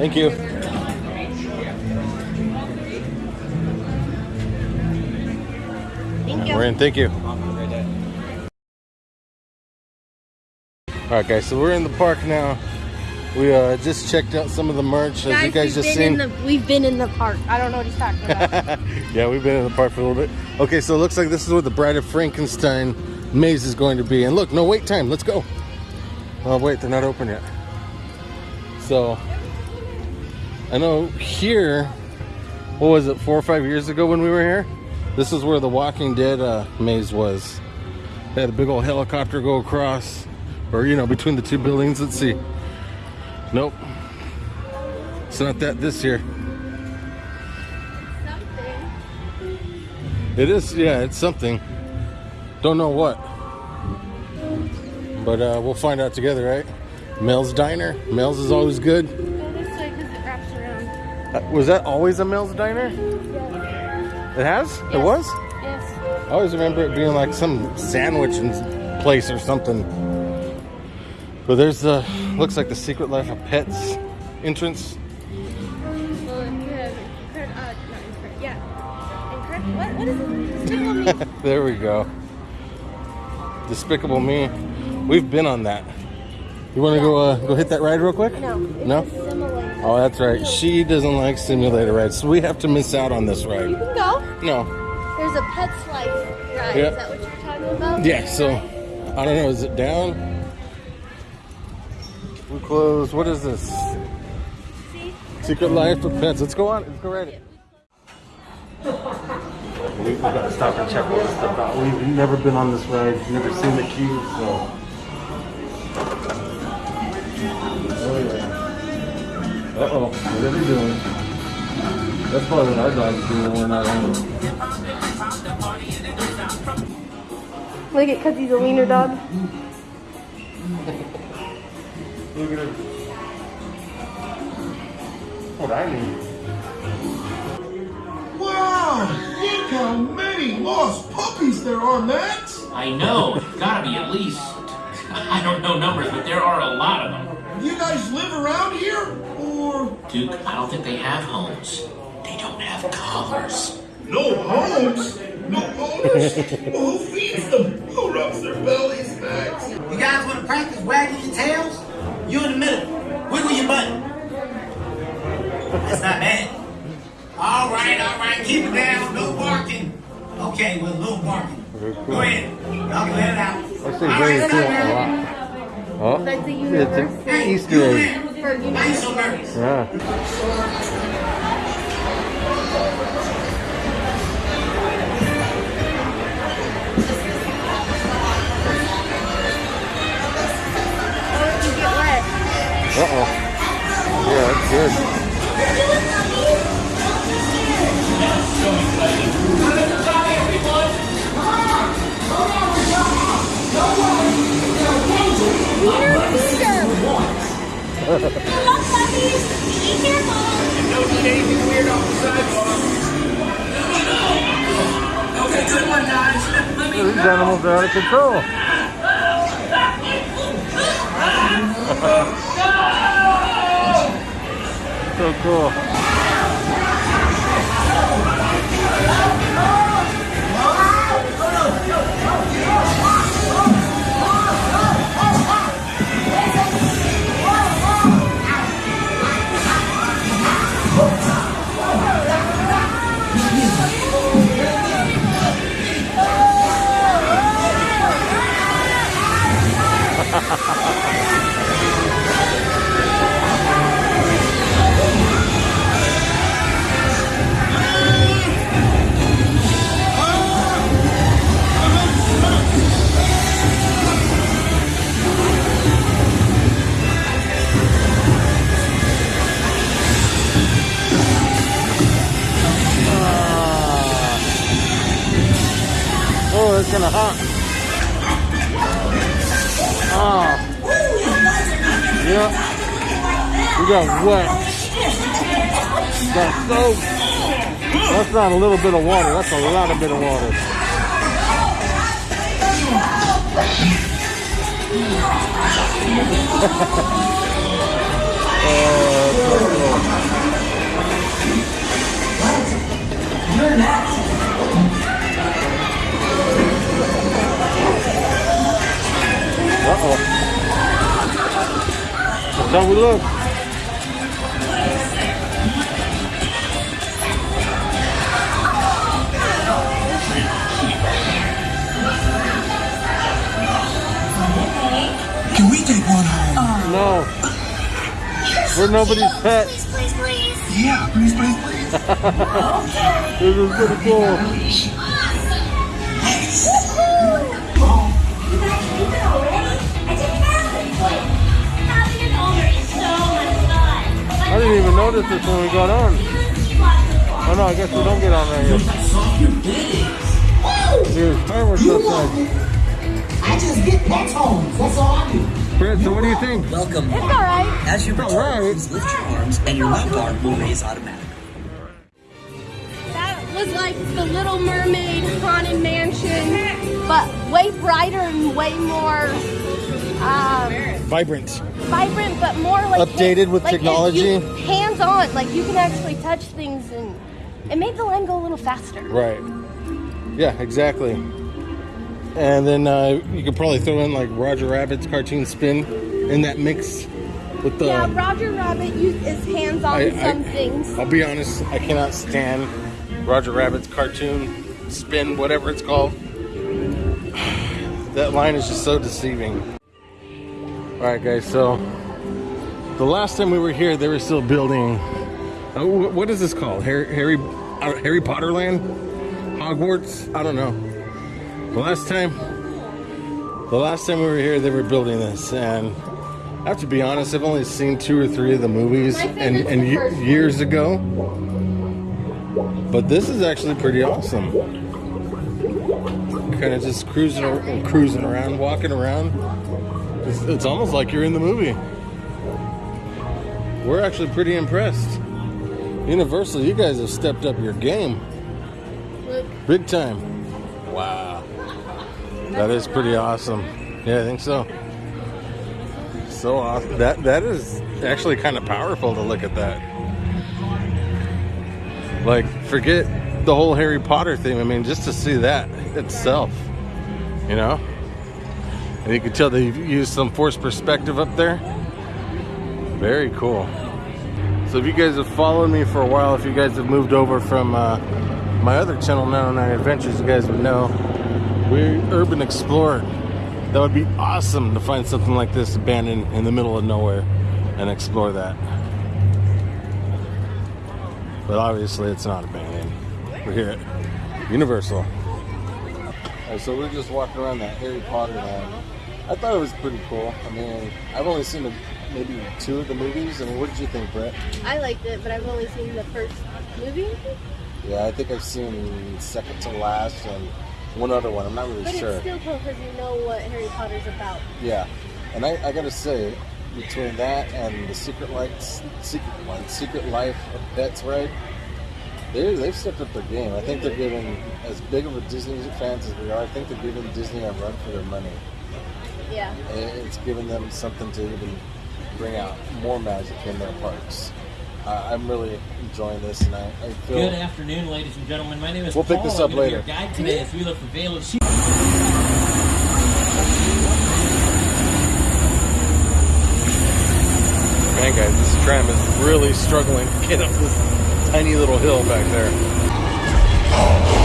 Thank you. Thank you. We're in. Thank you. All right, guys. So we're in the park now. We uh, just checked out some of the merch, as you guys just seen. The, we've been in the park. I don't know what he's talking about. yeah, we've been in the park for a little bit. Okay, so it looks like this is where the Bride of Frankenstein maze is going to be. And look, no wait time. Let's go. Oh, wait, they're not open yet. So, I know here, what was it, four or five years ago when we were here? This is where the Walking Dead uh, maze was. They had a big old helicopter go across, or, you know, between the two buildings. Let's see. Nope. It's not that this year. It is, yeah, it's something. Don't know what. But uh, we'll find out together, right? Mel's Diner. Mel's is always good. Uh, was that always a Mel's Diner? It has? It was? Yes. I always remember it being like some sandwiching place or something. But there's the, looks like the Secret Life of Pets entrance. Well, incred, incred, not incred, yeah. Incred, what, what is it? Despicable Me. there we go. Despicable Me. We've been on that. You want to go uh, go hit that ride real quick? No. No? A simulator. Oh, that's right. She doesn't like simulator rides, so we have to miss out on this ride. You ride. can go. No. There's a pet Life ride. Yeah. Is that what you're talking about? Yeah, so I don't know. Is it down? We close. What is this? See? Secret Life of Pets. Let's go on. Let's go right. We've got to stop and check all this stuff out. We've never been on this ride, never seen the queue, so. Yeah. Uh oh, what are they doing? That's probably what our dog's doing when we're not on. Look at because he's a wiener dog. Look at it. What I mean. Wow! Look how many lost puppies there are, Max! I know, it's gotta be at least, I don't know numbers, but there are a lot of them. You guys live around here? Or Duke, I don't think they have homes. They don't have collars. no homes? No owners? well, who feeds them? Who rubs their bellies, Max? You guys want to practice wagging your tails? You in the middle. Wiggle your butt. That's not bad. All right, all right. Keep it down. No barking. Okay, well, no barking. Go ahead. Y'all can let it out. I say All very right, cool a lot. Oh, That's a it's an Easter egg. Yeah. Oh, you get wet. Uh oh. Yeah, that's good. Don't anything weird the. Okay, good one, guys. These animals are out of control. so cool. and a half. Oh. Yep. We got wet. Got soap. That's not a little bit of water. That's a lot of bit of water. What? You're next. Uh-oh. That's how we look. Can we take one home? No. We're nobody's pet. Please, please. Yeah, please, please, please. This is pretty cool. Didn't even notice this when we got on. Oh no, I guess we don't get on right here. There's fireworks outside. I just get pets homes. That's all I do. Brett, so what do you think? Welcome. It's alright. As you return, Alright. please lift your arms and your left arm will raise automatically. That was like the Little Mermaid haunted mansion, but way brighter and way more um, Vibrant. Vibrant, but more like Updated with like technology? hands on, like you can actually touch things, and it made the line go a little faster. Right. Yeah, exactly. And then uh, you could probably throw in like Roger Rabbit's cartoon spin in that mix with the. Yeah, Roger Rabbit is hands on I- some I- things. I'll be honest, I cannot stand Roger Rabbit's cartoon spin, whatever it's called. That line is just so deceiving. All right, guys. So the last time we were here, they were still building. Uh, what is this called? Harry Harry uh, Harry Potter Land, Hogwarts? I don't know. The last time, the last time we were here, they were building this, and I have to be honest. I've only seen two or three of the movies, and and the ye- first one. years ago. But this is actually pretty awesome. Kind of just cruising, cruising around, walking around. It's, it's almost like you're in the movie. We're actually pretty impressed. Universal, you guys have stepped up your game, Look, big time. Wow, that is pretty awesome. Yeah, I think so. So awesome. That that is actually kind of powerful to look at that. Like, forget the whole Harry Potter thing. I mean, just to see that itself, you know. And you can tell they used some forced perspective up there. Very cool. So if you guys have followed me for a while, if you guys have moved over from uh, my other channel, 909 Adventures, you guys would know we're urban explorer. That would be awesome to find something like this abandoned in the middle of nowhere and explore that. But obviously, it's not abandoned. We're here at Universal. Alright, so we're just walking around that Harry Potter land. I thought it was pretty cool. I mean, I've only seen the, maybe two of the movies. I mean, what did you think, Brett? I liked it, but I've only seen the first movie. Yeah, I think I've seen second to last and one other one. I'm not really But sure. it's still cool because you know what Harry Potter's about. Yeah, and I, I gotta say, between that and the Secret Life, Secret Life, Secret Life of Pets ride, they they've stepped up their game. I think they're giving, as big of a Disney fans as we are, I think they're giving Disney a run for their money. Yeah. And It's giving them something to even bring out more magic in their parks. Uh, I'm really enjoying this, and I, I feel. Good afternoon, ladies and gentlemen. My name is We'll pick Paul. this I'm up be later. Your guide today as we look for Vale of Sea. Man, guys, this tram is really struggling to get up this tiny little hill back there.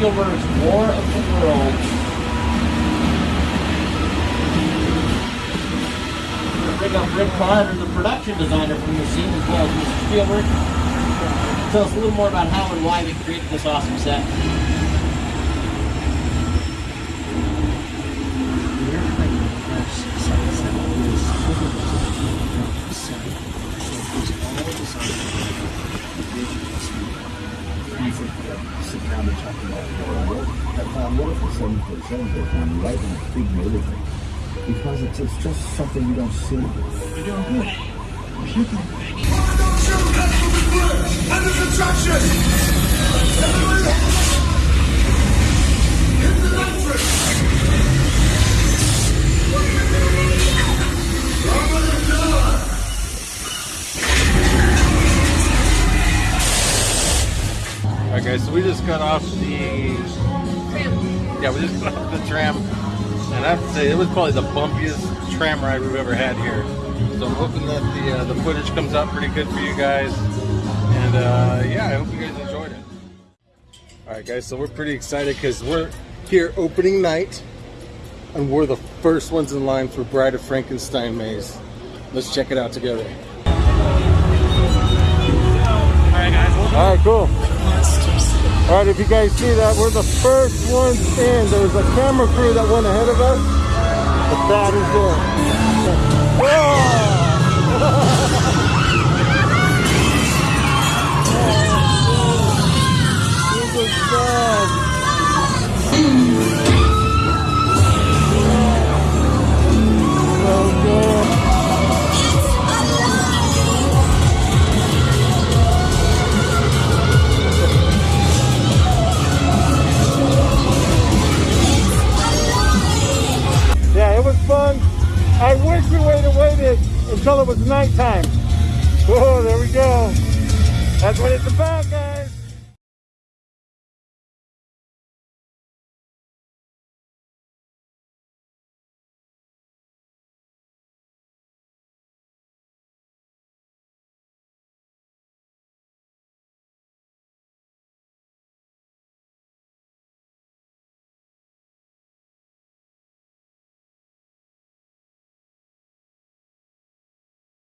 Spielberg's War of the Worlds. We're bring up Rick Carter, the production designer from the scene, as well as Mr. Spielberg. Tell us a little more about how and why they created this awesome set. Sit down and talk about it. I found what if it's seven foot seven foot one right in a big neighborhood? Because it's, just something you don't see. You're doing good. And the construction! Hit the nitrous! Over the door! Alright guys, so we just got off the Yeah, we just got off the tram and I have to say it was probably the bumpiest tram ride we've ever had here. So I'm hoping that the uh, the footage comes out pretty good for you guys. And uh, yeah, I hope you guys enjoyed it. Alright guys, so we're pretty excited because we're here opening night and we're the first ones in line for Bride of Frankenstein maze. Let's check it out together. Alright guys, alright, cool. Alright, if you guys see that, we're the first ones in. There was a camera crew that went ahead of us, but that is it. Whoa! Nighttime.